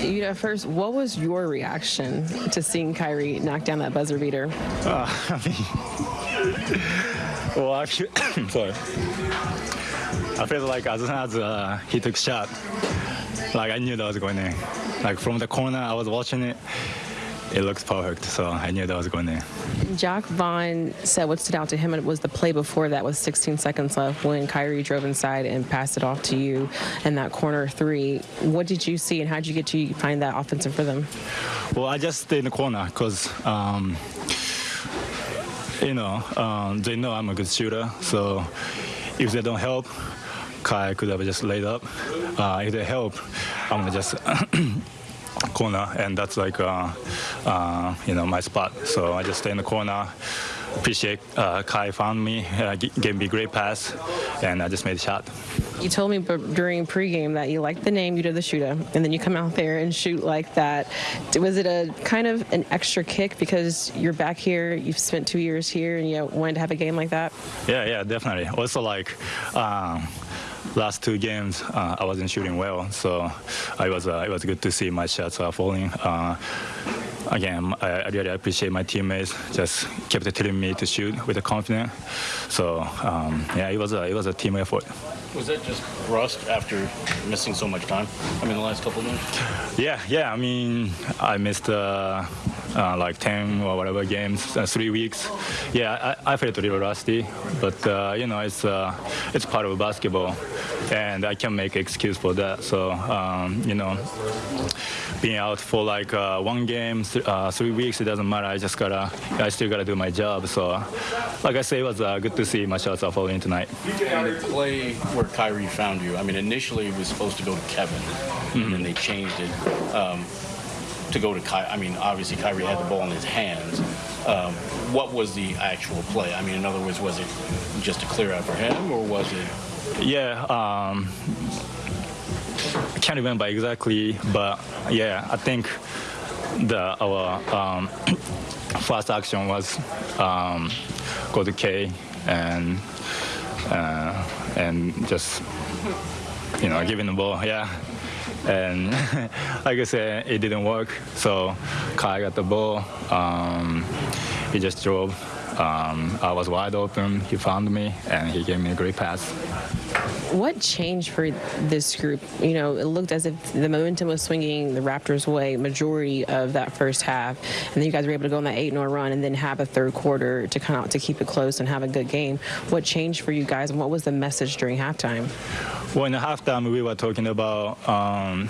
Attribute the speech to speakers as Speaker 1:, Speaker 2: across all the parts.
Speaker 1: You know, first, what was your reaction to seeing Kyrie knock down that buzzer beater?
Speaker 2: Uh, I mean, well, actually, sorry. I felt like as soon as uh, he took shot, like I knew that was going in. Like from the corner, I was watching it. It looks perfect, so I knew that was going there.
Speaker 1: Jacque Vaughn said what stood out to him was the play before that with 16 seconds left when Kyrie drove inside and passed it off to you in that corner three. What did you see and how did you get to find that offensive rhythm?
Speaker 2: Well, I just stayed in the corner because, um, you know, um, they know I'm a good shooter. So if they don't help, Kai could have just laid up. Uh, if they help, I'm gonna just corner, and that's like uh, uh, you know my spot. So I just stay in the corner. Appreciate uh, Kai found me, uh, gave me a great pass, and I just made a shot.
Speaker 1: You told me during pregame that you liked the name, you did the shooter, and then you come out there and shoot like that. Was it a kind of an extra kick because you're back here, you've spent two years here, and you wanted to have a game like that?
Speaker 2: Yeah, yeah, definitely. Also, like. Um, last two games uh, I wasn't shooting well, so I was uh, it was good to see my shots are falling. Uh, again, I, I, really appreciate my teammates. Just kept telling me to shoot with the confidence. So um, yeah, it was a it was a team effort.
Speaker 3: Was that just rust after missing so much time? I mean, the last couple of minutes.
Speaker 2: Yeah, yeah. I mean, I missed uh, like 10 or whatever games, uh, three weeks. Yeah, I, I felt a little rusty, but uh, you know, it's uh, it's part of basketball, and I can make excuse for that. So um, you know, being out for like uh, one game, th uh, three weeks, it doesn't matter. I just gotta, I still gotta do my job. So, like I say, it was good to see my shots are falling tonight.
Speaker 3: And the play where Kyrie found you, I mean, initially it was supposed to go to Kevin, mm -hmm. and then they changed it. Um, to go to Kyrie. I mean, obviously Kyrie had the ball in his hands. Um, what was the actual play? I mean, in other words, was it just a clear out for him, or was it?
Speaker 2: Yeah. Um, I can't remember exactly, but yeah, I think the our um, first action was um, go to K and uh, and just you know giving the ball. Yeah and like I said, it didn't work. So Kai got the ball. Um, he just drove. Um, I was wide open. He found me, and he gave me a great pass.
Speaker 1: What changed for this group? You know, it looked as if the momentum was swinging the Raptors' way majority of that first half, and then you guys were able to go on that 8-0 run and then have a third quarter to come out to keep it close and have a good game. What changed for you guys, and what was the message during halftime?
Speaker 2: Well, in the halftime, we were talking about, um,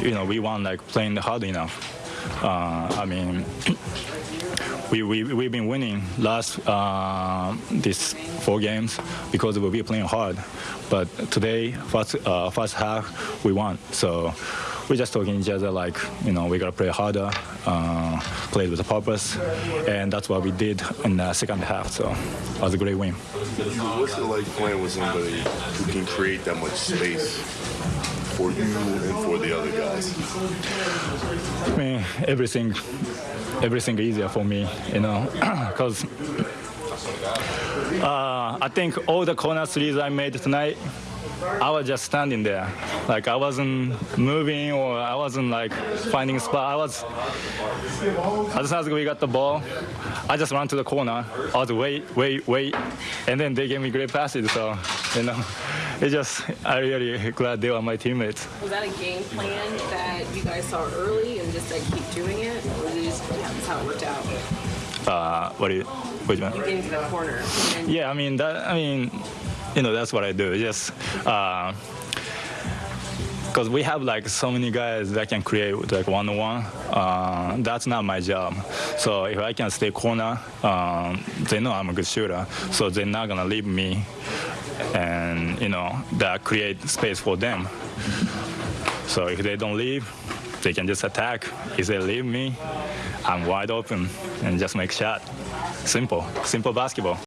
Speaker 2: you know, we want like playing hard enough. Uh, I mean, we, we, we've been winning last uh, these four games because we've been playing hard. But today, first, uh, first half, we won. So we're just talking each other like, you know, we got to play harder, uh, play with a purpose. And that's what we did in the second half. So it was a great win.
Speaker 4: What's it like playing with somebody who can create that much space for you and for the other guys?
Speaker 2: I mean, everything everything easier for me, you know, because uh, I think all the corner threes I made tonight, I was just standing there. Like I wasn't moving or I wasn't like finding a spot. I was, as soon as we got the ball, I just ran to the corner. I was wait, wait, wait. And then they gave me great passes. So, you know, it just, I really glad they were my teammates.
Speaker 1: Was that a game plan that you guys saw early and just like keep doing it? Or just, yeah, that's how it worked out?
Speaker 2: Uh, what do you, which one?
Speaker 1: You getting to the corner.
Speaker 2: Yeah, I mean, that, I mean, you know, that's what I do. Just, uh, because we have like so many guys that can create like one-on-one. Uh, that's not my job. So if I can stay corner, um, they know I'm a good shooter. So they're not gonna leave me, and you know that create space for them. So if they don't leave, they can just attack. If they leave me, I'm wide open and just make shot. Simple, simple basketball.